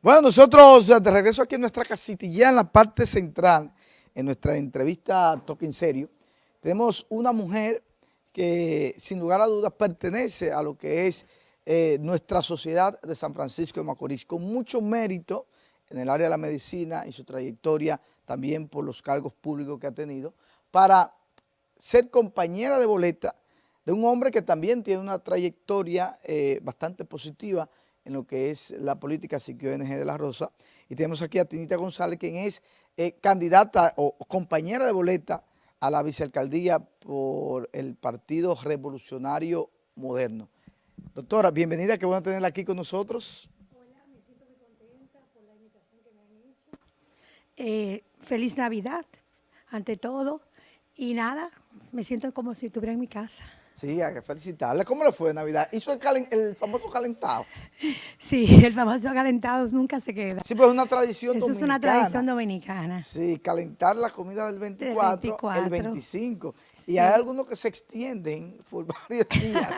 Bueno, nosotros de regreso aquí en nuestra casitilla en la parte central, en nuestra entrevista Toque en Serio, tenemos una mujer que sin lugar a dudas pertenece a lo que es eh, nuestra sociedad de San Francisco de Macorís, con mucho mérito en el área de la medicina y su trayectoria también por los cargos públicos que ha tenido, para ser compañera de boleta de un hombre que también tiene una trayectoria eh, bastante positiva en lo que es la política Siquio NG de la Rosa. Y tenemos aquí a Tinita González, quien es eh, candidata o compañera de boleta a la vicealcaldía por el Partido Revolucionario Moderno. Doctora, bienvenida, qué bueno tenerla aquí con nosotros. Hola, me siento muy contenta por la invitación que me han hecho. Eh, feliz Navidad, ante todo. Y nada, me siento como si estuviera en mi casa. Sí, hay que felicitarle. ¿Cómo le fue de Navidad? ¿Hizo el, famoso calentado? Sí, el famoso calentado nunca se queda. Sí, pues es una tradición Eso dominicana. es una tradición dominicana. Sí, calentar la comida del 24, el 25. Y hay algunos que se extienden por varios días.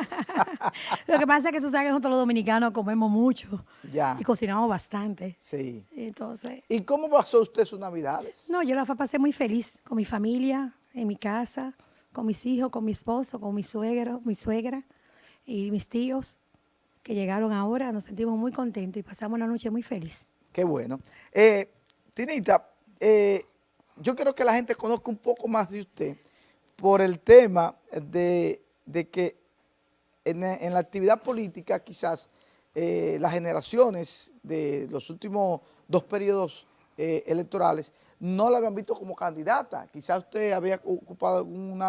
Lo que pasa es que tú sabes que nosotros los dominicanos comemos mucho. Ya. Y cocinamos bastante. Sí. Entonces. ¿Y cómo pasó usted sus Navidades? No, yo la pasé muy feliz con mi familia, en mi casa con mis hijos, con mi esposo, con mi suegro, mi suegra y mis tíos que llegaron ahora. Nos sentimos muy contentos y pasamos una noche muy feliz. Qué bueno. Eh, Tinita, eh, yo quiero que la gente conozca un poco más de usted por el tema de, que en, la actividad política quizás eh, las generaciones de los últimos dos periodos electorales no la habían visto como candidata. Quizás usted había ocupado algún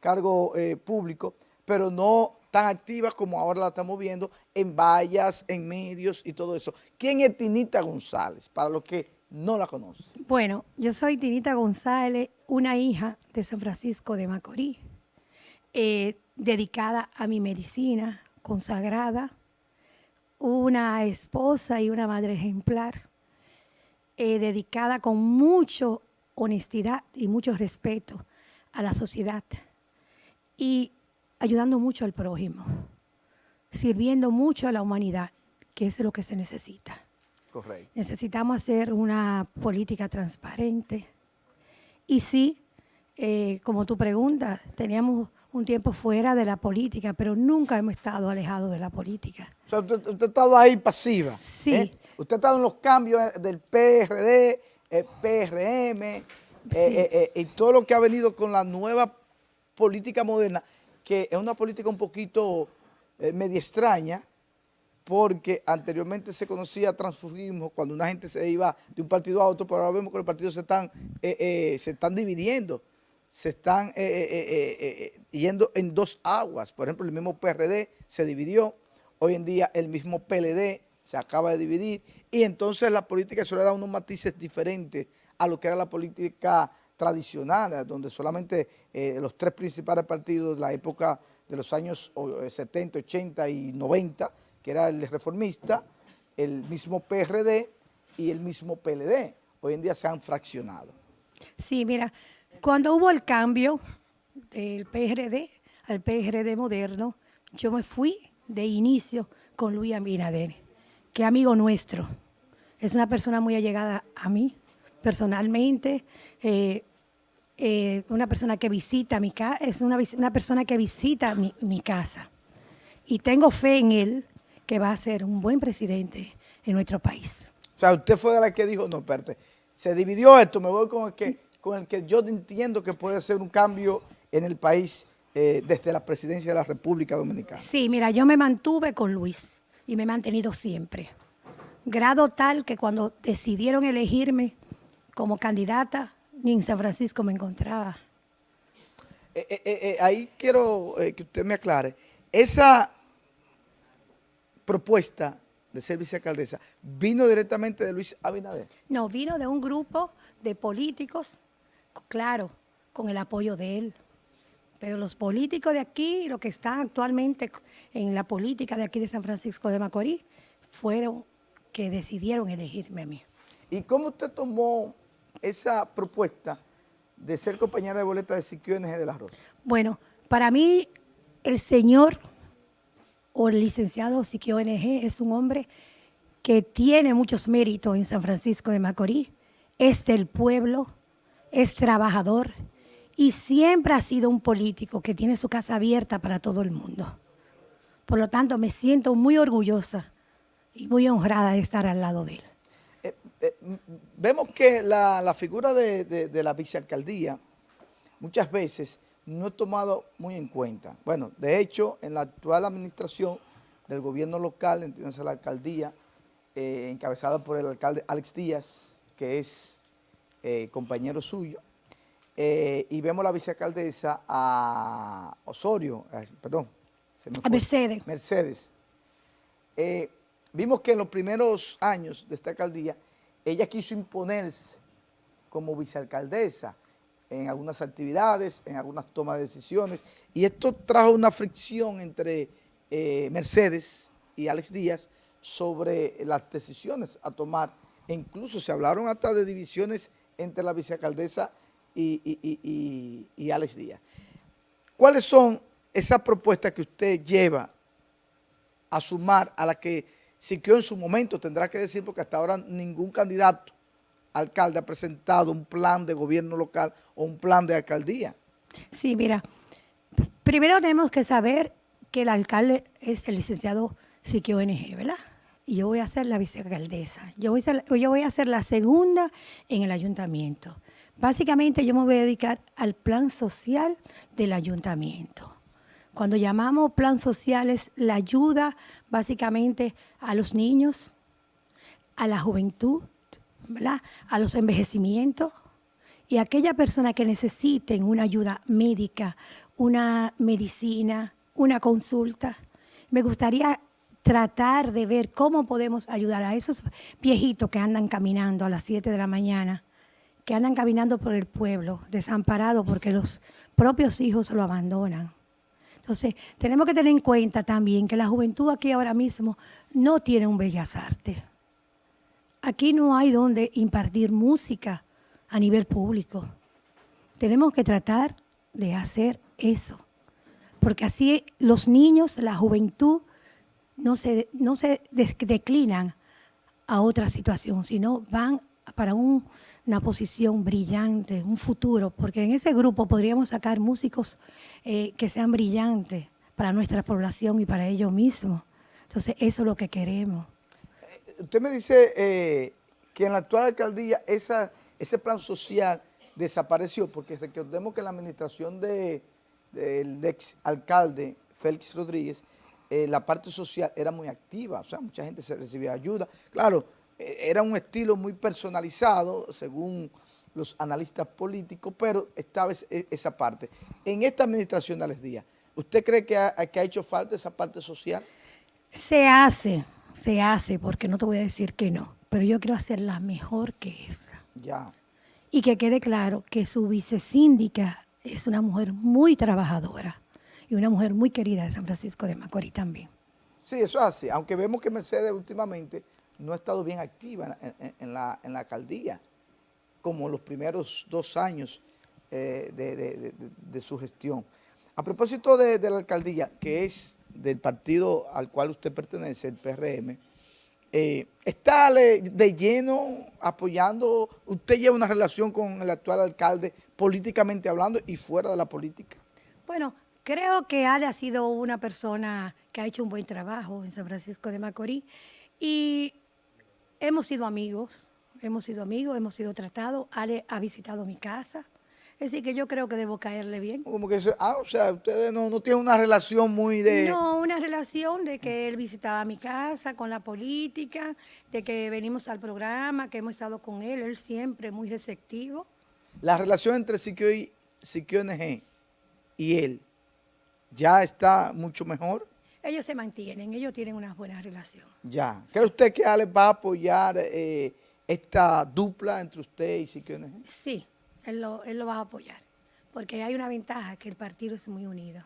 cargo eh, público, pero no tan activa como ahora la estamos viendo en vallas, en medios y todo eso. ¿Quién es Tinita González? Para los que no la conocen. Bueno, yo soy Tinita González, una hija de San Francisco de Macorís, eh, dedicada a mi medicina, consagrada, una esposa y una madre ejemplar eh, dedicada con mucha honestidad y mucho respeto a la sociedad y ayudando mucho al prójimo, sirviendo mucho a la humanidad, que es lo que se necesita. Correcto. Necesitamos hacer una política transparente. Y sí, eh, como tu pregunta, teníamos un tiempo fuera de la política, pero nunca hemos estado alejados de la política. O sea, usted, ha estado ahí pasiva. Sí. ¿eh? Usted ha estado en los cambios eh, del PRD, el PRM, eh, eh, y todo lo que ha venido con la nueva política moderna, que es una política un poquito media extraña, porque anteriormente se conocía transfugismo cuando una gente se iba de un partido a otro, pero ahora vemos que los partidos se están, se están dividiendo, se están yendo en dos aguas. Por ejemplo, el mismo PRD se dividió, hoy en día el mismo PLD se acaba de dividir y entonces la política se le da unos matices diferentes a lo que era la política tradicional, donde solamente eh, los tres principales partidos de la época de los años 70, 80 eh, y 90, que era el reformista, el mismo PRD y el mismo PLD, hoy en día se han fraccionado. Sí, mira, cuando hubo el cambio del PRD al PRD moderno, yo me fui de inicio con Luis Abinader que amigo nuestro. Es una persona muy allegada a mí, personalmente, eh, eh, una persona que visita mi casa, es una, persona que visita mi, casa. Y tengo fe en él que va a ser un buen presidente en nuestro país. O sea, usted fue de la que dijo, no, espérate, se dividió esto, me voy con el que, con el que yo entiendo que puede ser un cambio en el país eh, desde la presidencia de la República Dominicana. Sí, mira, yo me mantuve con Luis y me he mantenido siempre. Grado tal que cuando decidieron elegirme como candidata, ni en San Francisco me encontraba. Eh, eh, eh, ahí quiero que usted me aclare. Esa propuesta de ser vicealcaldesa, ¿vino directamente de Luis Abinader? No, vino de un grupo de políticos, claro, con el apoyo de él. Pero los políticos de aquí, los que están actualmente en la política de aquí de San Francisco de Macorís, fueron que decidieron elegirme a mí. ¿Y cómo usted tomó esa propuesta de ser compañera de boleta de Siquio NG de la Rosa? Bueno, para mí el señor o el licenciado Siquio NG es un hombre que tiene muchos méritos en San Francisco de Macorís, es del pueblo, es trabajador y siempre ha sido un político que tiene su casa abierta para todo el mundo. Por lo tanto, me siento muy orgullosa y muy honrada de estar al lado de él. Eh, eh, vemos que la, figura de, la vicealcaldía muchas veces no es tomado muy en cuenta. Bueno, de hecho, en la actual administración del gobierno local, entiéndase la alcaldía, eh, encabezada por el alcalde Alex Díaz, que es compañero suyo, y vemos la vicealcaldesa a Osorio, perdón, a Mercedes. Mercedes. Eh, vimos que en los primeros años de esta alcaldía, ella quiso imponerse como vicealcaldesa en algunas actividades, en algunas tomas de decisiones, y esto trajo una fricción entre eh, Mercedes y Alex Díaz sobre las decisiones a tomar. E incluso se hablaron hasta de divisiones entre la vicealcaldesa y, y Alex Díaz. ¿Cuáles son esa propuesta que usted lleva a sumar a la que Siquio en su momento tendrá que decir, porque hasta ahora ningún candidato alcalde ha presentado un plan de gobierno local o un plan de alcaldía. Sí, mira, primero tenemos que saber que el alcalde es el licenciado Siquio NG, ¿verdad? Y yo voy a ser la vicealcaldesa. Yo voy, a ser, yo voy a ser la segunda en el ayuntamiento. Básicamente yo me voy a dedicar al plan social del ayuntamiento. Cuando llamamos plan social es la ayuda básicamente a los niños, a la juventud, a los envejecimientos y a aquella persona que necesiten una ayuda médica, una medicina, una consulta. Me gustaría tratar de ver cómo podemos ayudar a esos viejitos que andan caminando a las 7 de la mañana, que andan caminando por el pueblo, desamparados porque los propios hijos lo abandonan. Entonces, tenemos que tener en cuenta también que la juventud aquí ahora mismo no tiene un bellas artes. Aquí no hay donde impartir música a nivel público. Tenemos que tratar de hacer eso, porque así los niños, la juventud, no se, no se declinan a otra situación, sino van para una posición brillante, un futuro, porque en ese grupo podríamos sacar músicos eh, que sean brillantes para nuestra población y para ellos mismos. Entonces, eso es lo que queremos. Eh, usted me dice eh, que en la actual alcaldía esa, ese plan social desapareció, porque recordemos que la administración del ex alcalde Félix Rodríguez, la parte social era muy activa, o sea, mucha gente se recibía ayuda. Claro, era un estilo muy personalizado, según los analistas políticos, pero estaba e, esa parte. En esta administración de Alex Díaz, ¿usted cree que ha, que ha hecho falta esa parte social? Se hace, se hace, porque no te voy a decir que no, pero yo quiero hacerla mejor que esa. Ya. Y que quede claro que su vicesíndica es una mujer muy trabajadora y una mujer muy querida de San Francisco de Macorís también. Sí, eso es así, aunque vemos que Mercedes últimamente no ha estado bien activa en, la, alcaldía, como los primeros dos años eh, de, su gestión. A propósito de, la alcaldía, que es del partido al cual usted pertenece, el PRM, eh, ¿está de lleno apoyando, usted lleva una relación con el actual alcalde políticamente hablando y fuera de la política? Bueno, creo que Ale ha sido una persona que ha hecho un buen trabajo en San Francisco de Macorís y Hemos sido amigos, hemos sido amigos, hemos sido tratados. Ale ha visitado mi casa. Es decir, que yo creo que debo caerle bien. Como que, ah, o sea, ustedes no, no tienen una relación muy de... No, una relación de que él visitaba mi casa con la política, de que venimos al programa, que hemos estado con él, él siempre muy receptivo. La relación entre Siquio, y, Siquio NG y él ya está mucho mejor ellos se mantienen, ellos tienen una buena relación. Ya. ¿Cree usted que Ale va a apoyar eh, esta dupla entre usted y Siquio Sí, él lo, él lo va a apoyar, porque hay una ventaja, que el partido es muy unido.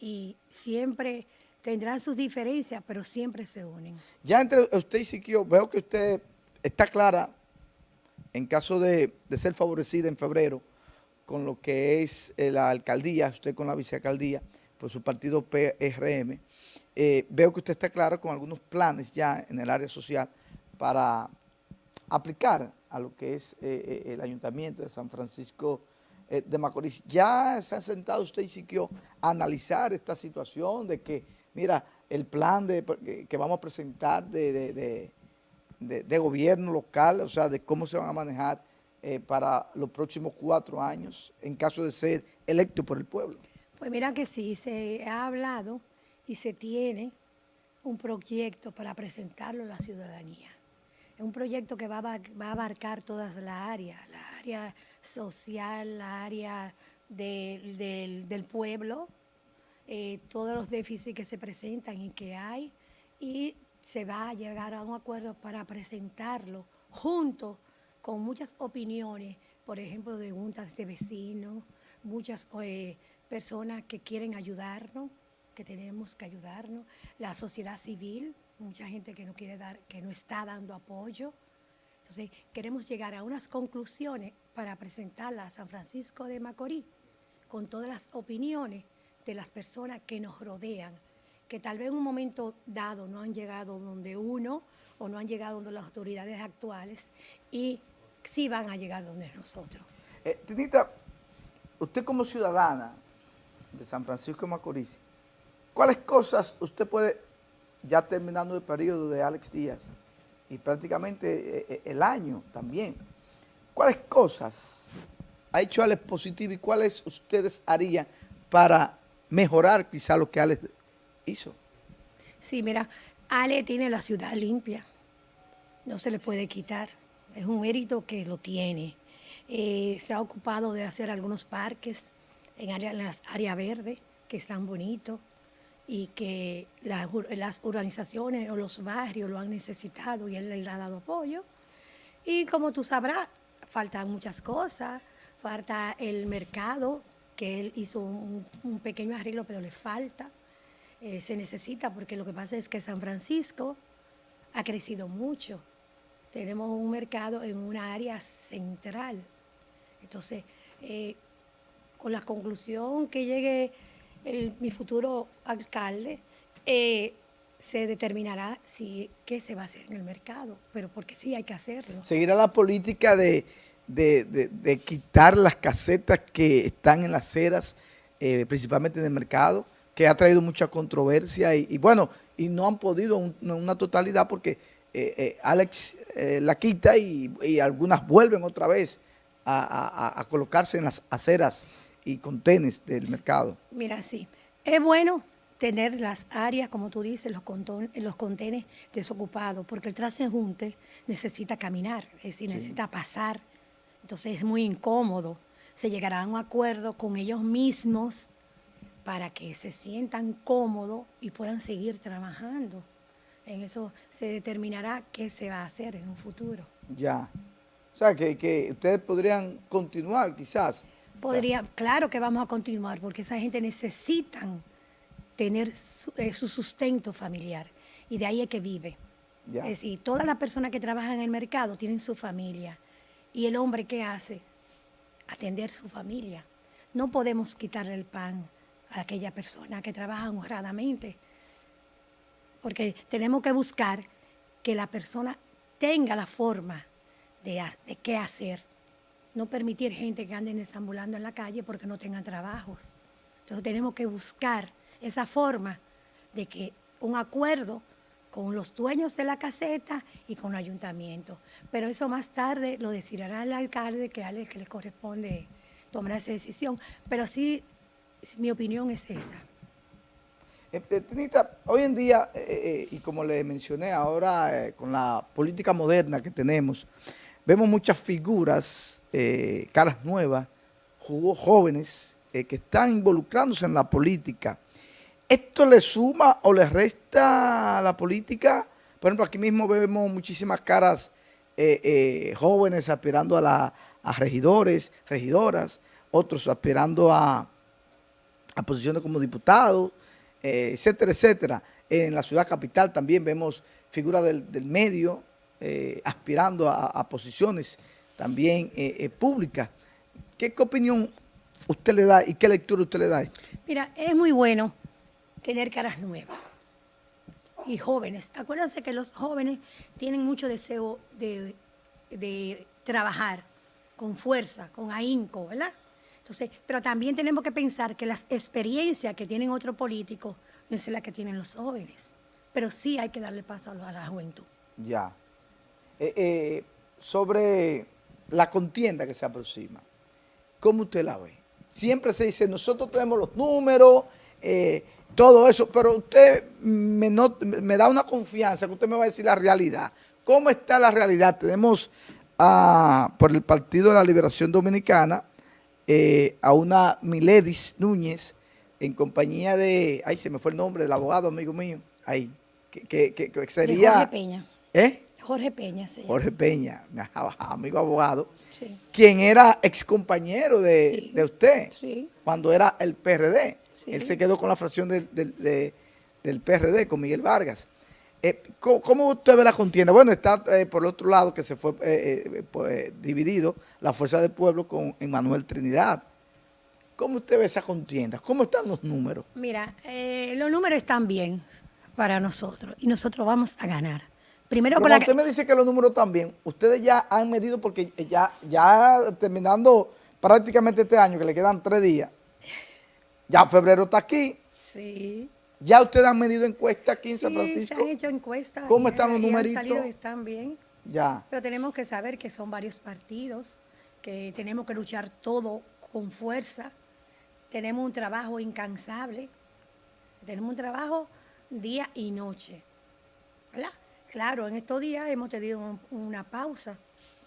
Y siempre tendrán sus diferencias, pero siempre se unen. Ya entre usted y Siquio, veo que usted está clara, en caso de, de ser favorecida en febrero, con lo que es eh, la alcaldía, usted con la vicealcaldía, por su partido PRM. Eh, veo que usted está claro con algunos planes ya en el área social para aplicar a lo que es eh, eh, el Ayuntamiento de San Francisco de Macorís. ¿Ya se ha sentado usted y siquiera a analizar esta situación de que, mira, el plan de, que vamos a presentar de, gobierno local, o sea, de cómo se van a manejar para los próximos cuatro años en caso de ser electo por el pueblo? Pues mira que sí, se ha hablado y se tiene un proyecto para presentarlo a la ciudadanía. Es un proyecto que va a, abarcar todas las áreas, la área social, la área del, pueblo, eh, todos los déficits que se presentan y que hay, y se va a llegar a un acuerdo para presentarlo junto con muchas opiniones, por ejemplo, de juntas de vecinos, muchas eh, personas que quieren ayudarnos, que tenemos que ayudarnos, la sociedad civil, mucha gente que no quiere dar, que no está dando apoyo. Entonces, queremos llegar a unas conclusiones para presentarlas a San Francisco de Macorís, con todas las opiniones de las personas que nos rodean, que tal vez en un momento dado no han llegado donde uno o no han llegado donde las autoridades actuales y sí van a llegar donde nosotros. Eh, Tinita, usted como ciudadana de San Francisco de Macorís, ¿cuáles cosas usted puede, ya terminando el periodo de Alex Díaz, y prácticamente eh, eh, el año también, cuáles cosas ha hecho Alex positivo y cuáles ustedes harían para mejorar quizá lo que Alex hizo? Sí, mira, Ale tiene la ciudad limpia, no se le puede quitar, es un mérito que lo tiene. Eh, se ha ocupado de hacer algunos parques en, las áreas verdes que están bonitos y que las, las, urbanizaciones o los barrios lo han necesitado y él le ha dado apoyo. Y como tú sabrás, faltan muchas cosas, falta el mercado, que él hizo un, pequeño arreglo, pero le falta. Eh, se necesita porque lo que pasa es que San Francisco ha crecido mucho. Tenemos un mercado en una área central entonces, eh, con la conclusión que llegue mi futuro alcalde, eh, se determinará si qué se va a hacer en el mercado, pero porque sí hay que hacerlo. ¿Seguirá la política de, quitar las casetas que están en las aceras, eh, principalmente en el mercado, que ha traído mucha controversia y, bueno, y no han podido una totalidad porque Alex la quita y algunas vuelven otra vez a, colocarse en las aceras y contenes del mercado. Mira, sí, es bueno tener las áreas, como tú dices, los, los contenes desocupados, porque el transeúnte necesita caminar, es decir, necesita pasar, entonces es muy incómodo. Se llegará a un acuerdo con ellos mismos para que se sientan cómodos y puedan seguir trabajando. En eso se determinará qué se va a hacer en un futuro. Ya. O sea, que, ustedes podrían continuar quizás. Podría, claro que vamos a continuar, porque esa gente necesita tener eh, su, sustento familiar y de ahí es que vive. Es decir, todas las personas que trabajan en el mercado tienen su familia. ¿Y el hombre qué hace? Atender su familia. No podemos quitarle el pan a aquella persona que trabaja honradamente, porque tenemos que buscar que la persona tenga la forma de, qué hacer. No permitir gente que ande desambulando en la calle porque no tengan trabajos. Entonces tenemos que buscar esa forma de que un acuerdo con los dueños de la caseta y con el ayuntamiento. Pero eso más tarde lo decidirá el alcalde, que es el que le corresponde tomar esa decisión. Pero sí, mi opinión es esa. Eh, eh, Tinita, hoy en día, eh, y como le mencioné ahora, con la política moderna que tenemos, Vemos muchas figuras, eh, caras nuevas, jóvenes eh, que están involucrándose en la política. ¿Esto le suma o le resta a la política? Por ejemplo, aquí mismo vemos muchísimas caras eh, jóvenes aspirando a, la, regidores, regidoras, otros aspirando a, posiciones como diputados, etcétera, etcétera. En la ciudad capital también vemos figuras del medio, eh, aspirando a, posiciones también eh, eh, públicas. ¿Qué, opinión usted le da y qué lectura usted le da a esto? Mira, es muy bueno tener caras nuevas y jóvenes. Acuérdense que los jóvenes tienen mucho deseo de, de trabajar con fuerza, con ahínco, ¿verdad? Entonces, pero también tenemos que pensar que las experiencias que tienen otros políticos no es la que tienen los jóvenes. Pero sí hay que darle paso a la juventud. Ya. Eh, eh, sobre la contienda que se aproxima, ¿cómo usted la ve? Siempre se dice, nosotros tenemos los números, eh, todo eso, pero usted me, me, da una confianza que usted me va a decir la realidad. ¿Cómo está la realidad? Tenemos por el Partido de la Liberación Dominicana a una Miledis Núñez en compañía de, ay, se me fue el nombre del abogado, amigo mío, ahí, que, que sería... Jorge Peña. ¿Eh? Jorge Peña, sí. Jorge Peña, mi amigo abogado, quien era ex compañero de, usted cuando era el PRD. Él se quedó con la fracción del, del, PRD, con Miguel Vargas. Eh, ¿cómo, usted ve la contienda? Bueno, está eh, por el otro lado que se fue eh, pues, dividido la Fuerza del Pueblo con Emmanuel Trinidad. ¿Cómo usted ve esa contienda? ¿Cómo están los números? Mira, los números están bien para nosotros y nosotros vamos a ganar. Primero Pero usted me dice que los números también, ustedes ya han medido porque ya, ya terminando prácticamente este año, que le quedan tres días, ya febrero está aquí. Sí. Ya ustedes han medido encuestas aquí en San Francisco. se han hecho encuestas. ¿Cómo están los numeritos? Han salido, están bien. Ya. Pero tenemos que saber que son varios partidos, que tenemos que luchar todo con fuerza. Tenemos un trabajo incansable. Tenemos un trabajo día y noche. ¿Verdad? Claro, en estos días hemos tenido una pausa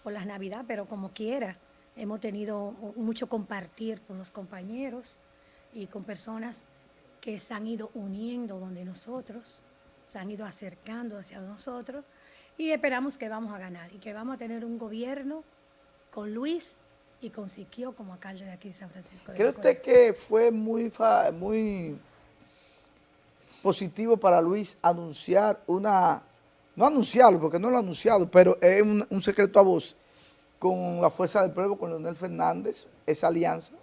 por las Navidades, pero como quiera, hemos tenido mucho compartir con los compañeros y con personas que se han ido uniendo donde nosotros, se han ido acercando hacia nosotros y esperamos que vamos a ganar y que vamos a tener un gobierno con Luis y con Siquio como alcalde de aquí de San Francisco. ¿Cree usted que fue muy, muy positivo para Luis anunciar una no anunciarlo, porque no lo ha anunciado, pero es un, secreto a voz con la Fuerza del Pueblo, con Leonel Fernández, esa alianza.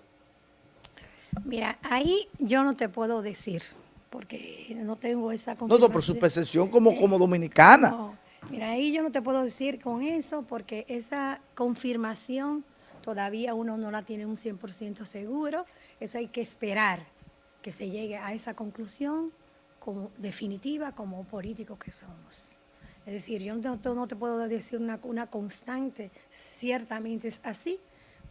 Mira, ahí yo no te puedo decir, porque no tengo esa. No, no, por su percepción como, como dominicana. No, mira, ahí yo no te puedo decir con eso, porque esa confirmación todavía uno no la tiene un 100% seguro. Eso hay que esperar que se llegue a esa conclusión como definitiva como políticos que somos. Es decir, yo no, te puedo decir una, constante, ciertamente es así,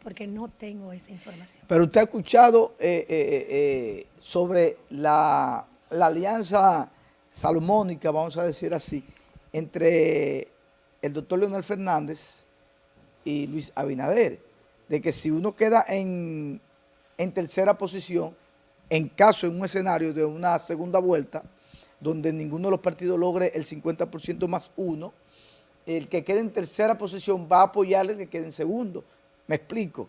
porque no tengo esa información. Pero usted ha escuchado eh, eh, eh, sobre la, alianza salomónica, vamos a decir así, entre el doctor Leonel Fernández y Luis Abinader, de que si uno queda en, en tercera posición, en caso, en un escenario de una segunda vuelta, donde ninguno de los partidos logre el 50% más uno, el que quede en tercera posición va a apoyarle al que quede en segundo. Me explico.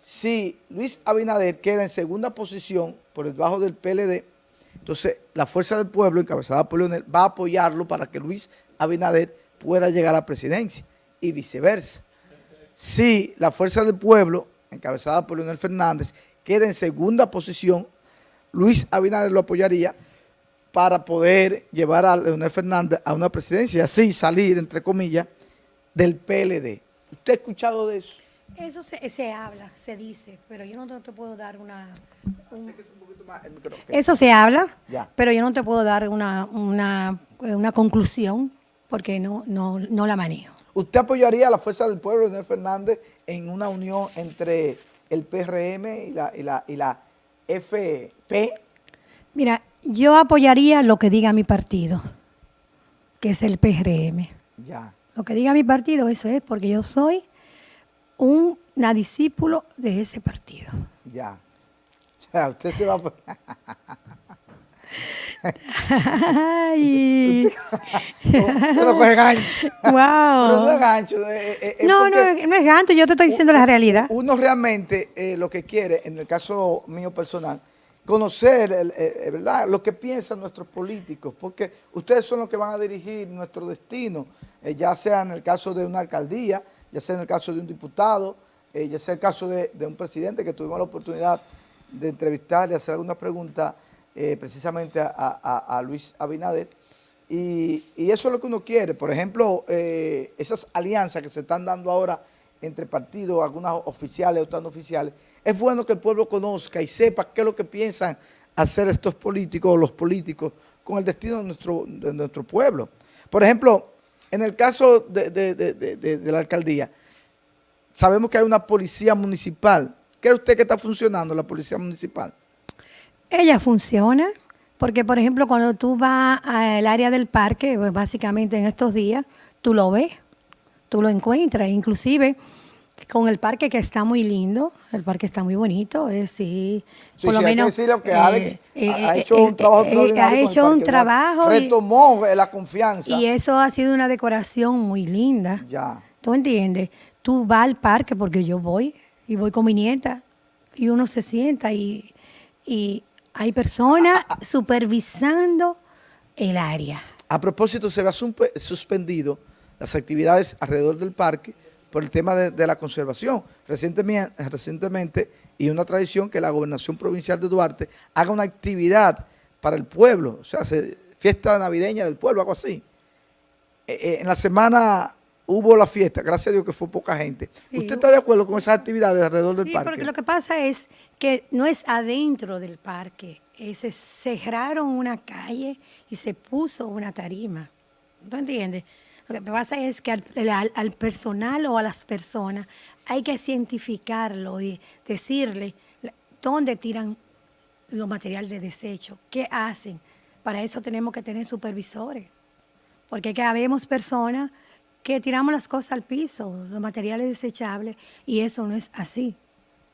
Si Luis Abinader queda en segunda posición por debajo del PLD, entonces la Fuerza del Pueblo, encabezada por Leonel, va a apoyarlo para que Luis Abinader pueda llegar a la presidencia y viceversa. Si la Fuerza del Pueblo, encabezada por Leonel Fernández, queda en segunda posición, Luis Abinader lo apoyaría para poder llevar a Leonel Fernández a una presidencia y así salir, entre comillas, del PLD. ¿Usted ha escuchado de eso? Eso se, habla, se dice, pero yo no te puedo dar una... Eso se habla, pero yo no te puedo dar una, una, conclusión porque no, no, no la manejo. ¿Usted apoyaría a la Fuerza del Pueblo, Leonel Fernández, en una unión entre el PRM y la, y la, y la FP? Mira, yo apoyaría lo que diga mi partido, que es el PRM. Ya. Lo que diga mi partido, eso es, porque yo soy una discípulo de ese partido. Ya. O sea, usted se va a... Ay. no fue gancho. Wow. Pero no es gancho. no, no, no es gancho, yo te estoy diciendo la realidad. Uno realmente eh, lo que quiere, en el caso mío personal, conocer ¿verdad? lo que piensan nuestros políticos, porque ustedes son los que van a dirigir nuestro destino, eh, ya sea en el caso de una alcaldía, ya sea en el caso de un diputado, eh, ya sea el caso de, un presidente que tuvimos la oportunidad de entrevistar y hacer alguna pregunta eh, precisamente a, Luis Abinader, y, eso es lo que uno quiere. Por ejemplo, eh, esas alianzas que se están dando ahora entre partidos, algunas oficiales, otras no oficiales, es bueno que el pueblo conozca y sepa qué es lo que piensan hacer estos políticos o los políticos con el destino de nuestro, pueblo. Por ejemplo, en el caso de, la alcaldía, sabemos que hay una policía municipal. ¿Cree usted que está funcionando la policía municipal? Ella funciona, porque por ejemplo cuando tú vas al área del parque, pues, básicamente en estos días, tú lo ves, tú lo encuentras, inclusive con el parque que está muy lindo, el parque está muy bonito, es sí, por lo menos que que Alex eh, ha, eh, hecho un trabajo eh, ha hecho un trabajo retomó la confianza y eso ha sido una decoración muy linda. Ya. ¿Tú entiendes? Tú vas al parque porque yo voy y voy con mi nieta y uno se sienta y, y hay personas ah, ah, ah. supervisando el área. A propósito, se ha suspendido las actividades alrededor del parque por el tema de, la conservación. Recientemente, recientemente, y una tradición que la gobernación provincial de Duarte haga una actividad para el pueblo, o sea, fiesta navideña del pueblo, algo así. Eh, eh, en la semana hubo la fiesta, gracias a Dios que fue poca gente. ¿Usted está de acuerdo con esas actividades alrededor del parque? porque lo que pasa es que no es adentro del parque, se cerraron una calle y se puso una tarima. ¿No entiendes? Lo que pasa es que al, personal o a las personas hay que cientificarlo y decirle dónde tiran los materiales de desecho, qué hacen. Para eso tenemos que tener supervisores, porque que habemos personas que tiramos las cosas al piso, los materiales desechables, y eso no es así.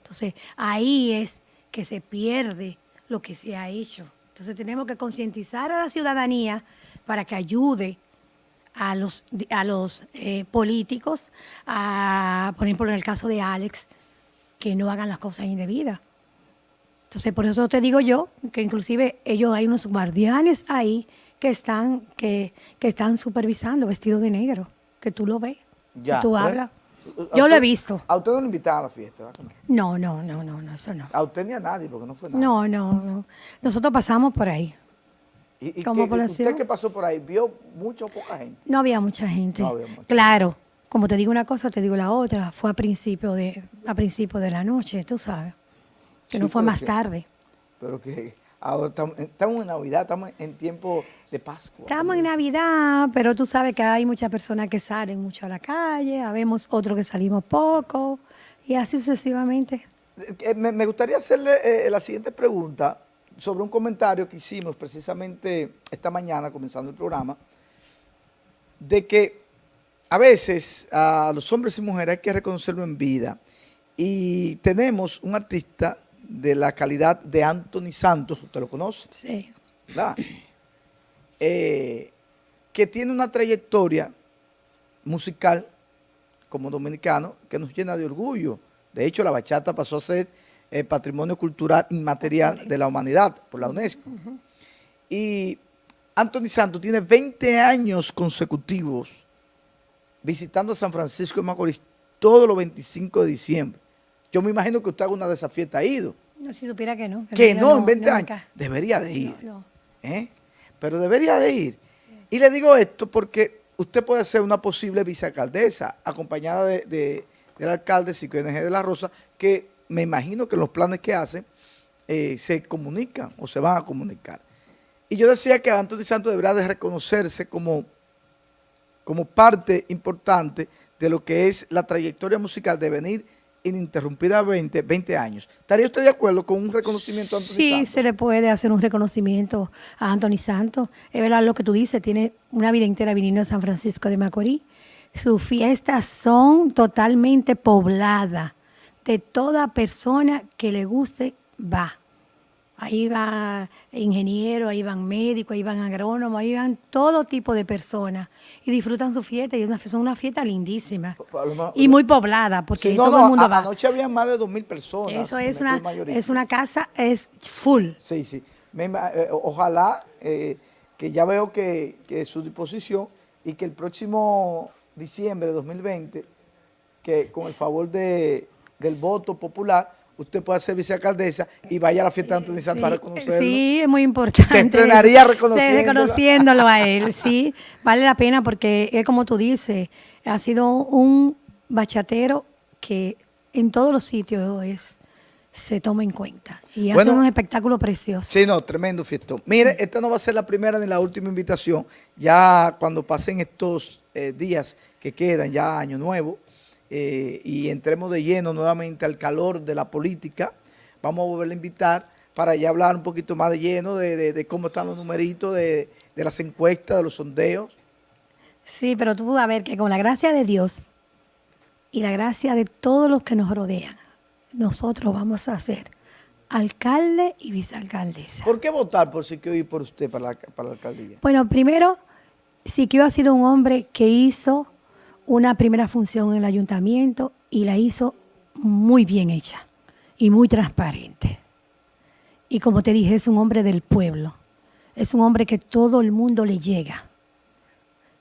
Entonces, ahí es que se pierde lo que se ha hecho. Entonces, tenemos que concientizar a la ciudadanía para que ayude a los, a los eh, políticos, a, por ejemplo, en el caso de Alex, que no hagan las cosas indebidas. Entonces, por eso te digo yo, que inclusive ellos hay unos guardianes ahí que están, que, que están supervisando vestidos de negro, que tú lo ves, ya, tú hablas. Yo lo he visto. ¿A usted no lo invitaron a la fiesta? No, no, no, no, no, eso no. ¿A usted ni a nadie? Porque no fue nada. No, no, no. Nosotros pasamos por ahí. ¿Y, ¿Como ¿Usted que pasó por ahí vio mucha o poca gente? No había mucha gente. No había mucha Claro, como te digo una cosa, te digo la otra. Fue a principio de, a principio de la noche, tú sabes. Que no fue más tarde. Pero que ahora estamos, en Navidad, estamos en tiempo de Pascua. Estamos en Navidad, pero tú sabes que hay muchas personas que salen mucho a la calle, habemos otros que salimos poco, y así sucesivamente. Eh, me, gustaría hacerle eh, la siguiente pregunta sobre un comentario que hicimos precisamente esta mañana, comenzando el programa, de que a veces a los hombres y mujeres hay que reconocerlo en vida. Y tenemos un artista de la calidad de Anthony Santos, ¿usted lo conoce? Sí. ¿Verdad? Eh, que tiene una trayectoria musical como dominicano que nos llena de orgullo. De hecho, la bachata pasó a ser Patrimonio Cultural Inmaterial de la Humanidad por la UNESCO. Y Anthony Santos tiene 20 años consecutivos visitando San Francisco de Macorís todos los 25 de diciembre. Yo me imagino que usted alguna de esas fiestas ha ido. No, si supiera que no. Que, no, en 20 años. Debería de ir. ¿Eh? Pero debería de ir. Y le digo esto porque usted puede ser una posible vicealcaldesa acompañada de, del alcalde Cico de la Rosa, que me imagino que los planes que hacen eh, se comunican o se van a comunicar. Y yo decía que Antonio Santos deberá de reconocerse como, como parte importante de lo que es la trayectoria musical de venir ininterrumpidamente 20 años. ¿Estaría usted de acuerdo con un reconocimiento a Anthony sí, Sí, se le puede hacer un reconocimiento a Anthony Santos. Es verdad lo que tú dices, tiene una vida entera viniendo a San Francisco de Macorís. Sus fiestas son totalmente pobladas de toda persona que le guste, va. Ahí va ingeniero, ahí van médicos, ahí van agrónomos, ahí van todo tipo de personas y disfrutan su fiesta y es una, son una fiesta lindísima y muy poblada porque todo el mundo va. Anoche había más de dos mil personas. Eso es una, es una casa, es full. Sí, sí. Eh, ojalá eh, que ya veo que, que su disposición y que el próximo diciembre de 2020, que con el favor de del voto popular, usted puede ser vicealcaldesa y vaya a la fiesta de Antonio Santos para reconocerlo. Sí, es muy importante. Se entrenaría reconociéndolo. reconociéndolo a él, sí. Vale la pena porque es como tú dices, ha sido un bachatero que en todos los sitios es se toma en cuenta. Y hace un espectáculo precioso. Sí, no, tremendo fiestón. Mire, esta no va a ser la primera ni la última invitación. Ya cuando pasen estos eh, días que quedan, ya año nuevo, eh, y entremos de lleno nuevamente al calor de la política, vamos a volver a invitar para ya hablar un poquito más de lleno de, cómo están los numeritos, de, de las encuestas, de los sondeos. Sí, pero tú a ver que con la gracia de Dios y la gracia de todos los que nos rodean, nosotros vamos a ser alcalde y vicealcaldesa. ¿Por qué votar por Siquio y por usted para la, para la alcaldía? Bueno, primero, Siquio ha sido un hombre que hizo una primera función en el ayuntamiento y la hizo muy bien hecha y muy transparente. Y como te dije, es un hombre del pueblo. Es un hombre que todo el mundo le llega.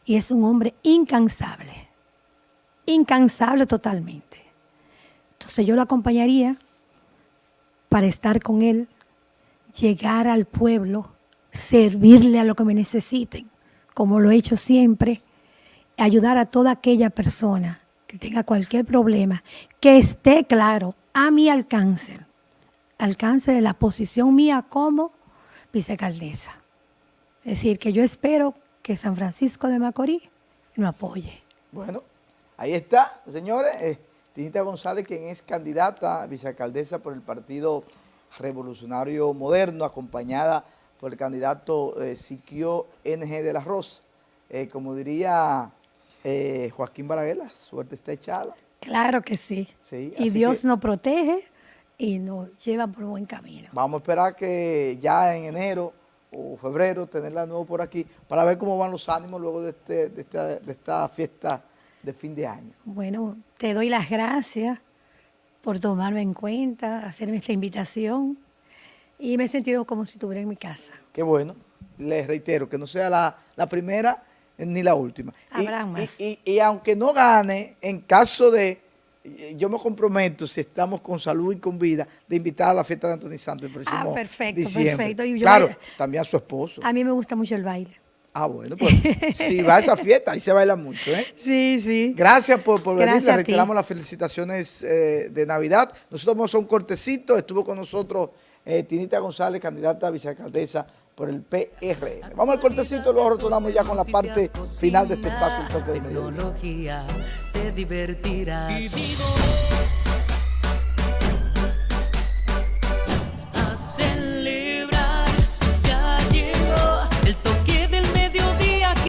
Y es un hombre incansable. Incansable totalmente. Entonces yo lo acompañaría para estar con él, llegar al pueblo, servirle a lo que me necesiten, como lo he hecho siempre, ayudar a toda aquella persona que tenga cualquier problema, que esté claro a mi alcance, alcance de la posición mía como vicealcaldesa. Es decir, que yo espero que San Francisco de Macorís nos apoye. Bueno, ahí está, señores. Eh, Tinita González, quien es candidata a vicealcaldesa por el Partido Revolucionario Moderno, acompañada por el candidato eh, Siquio NG de la Rosa. Eh, como diría eh, Joaquín Balaguer, suerte está echada. Claro que sí. y Dios nos protege y nos lleva por buen camino. Vamos a esperar que ya en enero o febrero tenerla de nuevo por aquí para ver cómo van los ánimos luego de, este, de, esta, de esta fiesta de fin de año. Bueno, te doy las gracias por tomarme en cuenta, hacerme esta invitación y me he sentido como si estuviera en mi casa. Qué bueno. Les reitero que no sea la, primera ni la última. Habrá más. Y, aunque no gane, en caso de, yo me comprometo, si estamos con salud y con vida, de invitar a la fiesta de Antonio Santos el próximo ah, perfecto, perfecto. claro, también a su esposo. A mí me gusta mucho el baile. Ah, bueno, pues si va a esa fiesta, ahí se baila mucho, ¿eh? Sí, sí. Gracias por, por venir, le reiteramos las felicitaciones eh, de Navidad. Nosotros vamos a un cortecito, estuvo con nosotros eh, Tinita González, candidata a vicealcaldesa por el PR. Vamos al cortecito, luego retornamos ya con la parte final de este espacio. El toque de te divertirás.